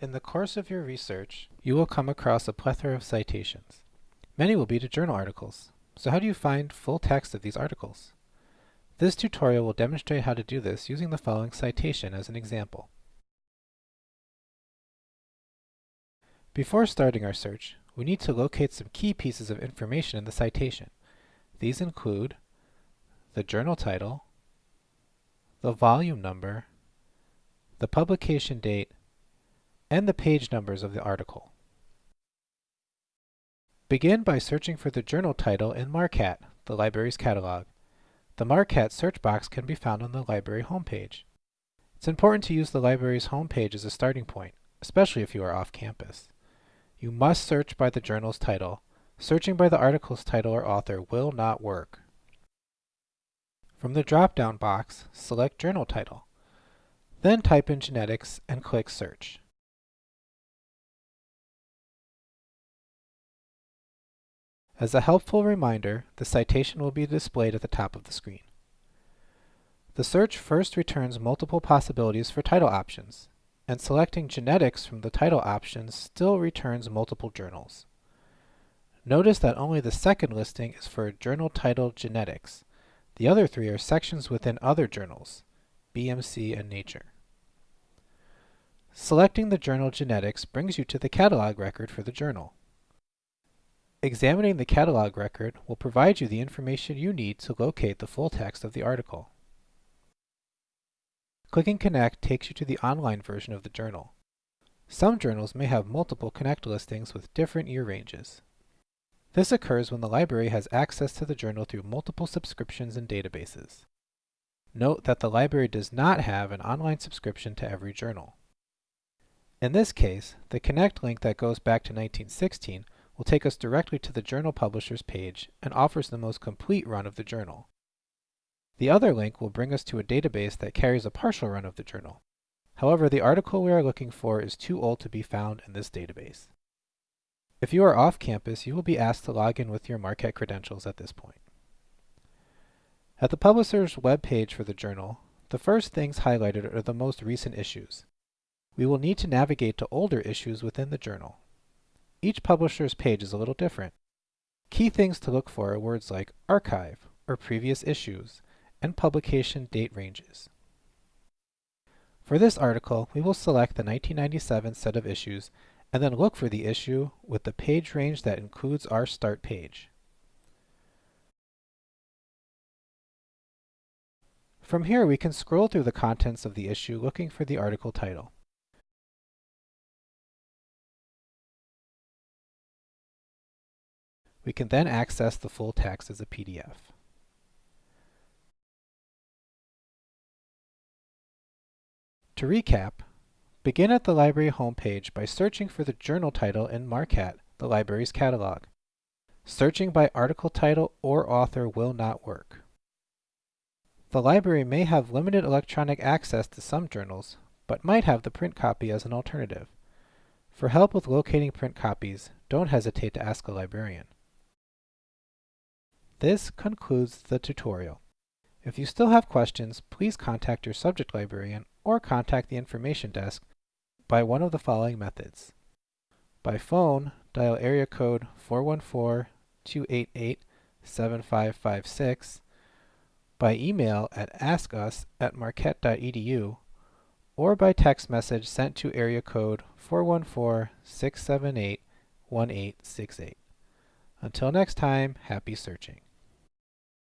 In the course of your research, you will come across a plethora of citations. Many will be to journal articles. So how do you find full text of these articles? This tutorial will demonstrate how to do this using the following citation as an example. Before starting our search, we need to locate some key pieces of information in the citation. These include the journal title, the volume number, the publication date, and the page numbers of the article. Begin by searching for the journal title in MARQCAT, the library's catalog. The MARQCAT search box can be found on the library homepage. It's important to use the library's homepage as a starting point, especially if you are off campus. You must search by the journal's title. Searching by the article's title or author will not work. From the drop-down box, select Journal Title. Then type in Genetics and click Search. As a helpful reminder, the citation will be displayed at the top of the screen. The search first returns multiple possibilities for title options, and selecting genetics from the title options still returns multiple journals. Notice that only the second listing is for a journal title genetics. The other three are sections within other journals, BMC and Nature. Selecting the journal genetics brings you to the catalog record for the journal. Examining the catalog record will provide you the information you need to locate the full text of the article. Clicking Connect takes you to the online version of the journal. Some journals may have multiple Connect listings with different year ranges. This occurs when the library has access to the journal through multiple subscriptions and databases. Note that the library does not have an online subscription to every journal. In this case, the Connect link that goes back to 1916 will take us directly to the journal publisher's page and offers the most complete run of the journal. The other link will bring us to a database that carries a partial run of the journal. However, the article we are looking for is too old to be found in this database. If you are off campus, you will be asked to log in with your Marquette credentials at this point. At the publisher's web page for the journal, the first things highlighted are the most recent issues. We will need to navigate to older issues within the journal. Each publisher's page is a little different. Key things to look for are words like archive or previous issues and publication date ranges. For this article, we will select the 1997 set of issues and then look for the issue with the page range that includes our start page. From here, we can scroll through the contents of the issue looking for the article title. We can then access the full text as a PDF. To recap, begin at the library homepage by searching for the journal title in MARQCAT, the library's catalog. Searching by article title or author will not work. The library may have limited electronic access to some journals, but might have the print copy as an alternative. For help with locating print copies, don't hesitate to ask a librarian. This concludes the tutorial. If you still have questions, please contact your subject librarian or contact the information desk by one of the following methods. By phone, dial area code 414-288-7556, by email at askus at marquette.edu, or by text message sent to area code 414-678-1868. Until next time, happy searching.